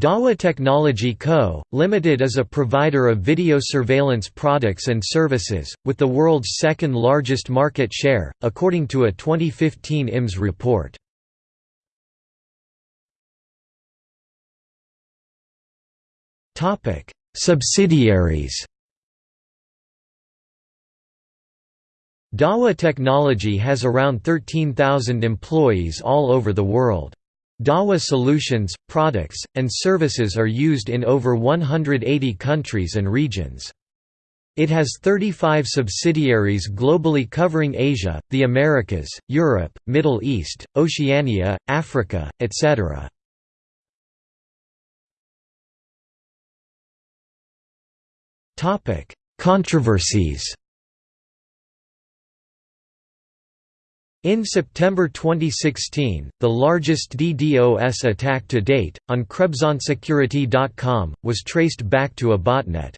Dahua Technology Co., Limited is a provider of video surveillance products and services, with the world's second largest market share, according to a 2015 IMS report. Subsidiaries Dahua Technology has around 13,000 employees all over the world. Dahua solutions, products, and services are used in over 180 countries and regions. It has 35 subsidiaries globally covering Asia, the Americas, Europe, Middle East, Oceania, Africa, etc. Controversies In September 2016, the largest DDoS attack to date, on KrebsOnSecurity.com, was traced back to a botnet.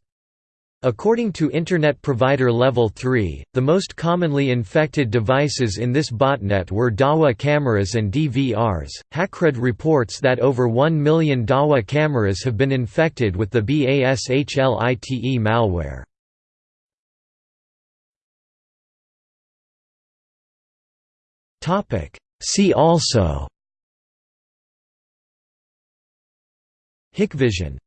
According to Internet Provider Level 3, the most commonly infected devices in this botnet were Dahua cameras and DVRs. Hackread reports that over 1 million Dahua cameras have been infected with the BASHLITE malware. Topic. See also. Hikvision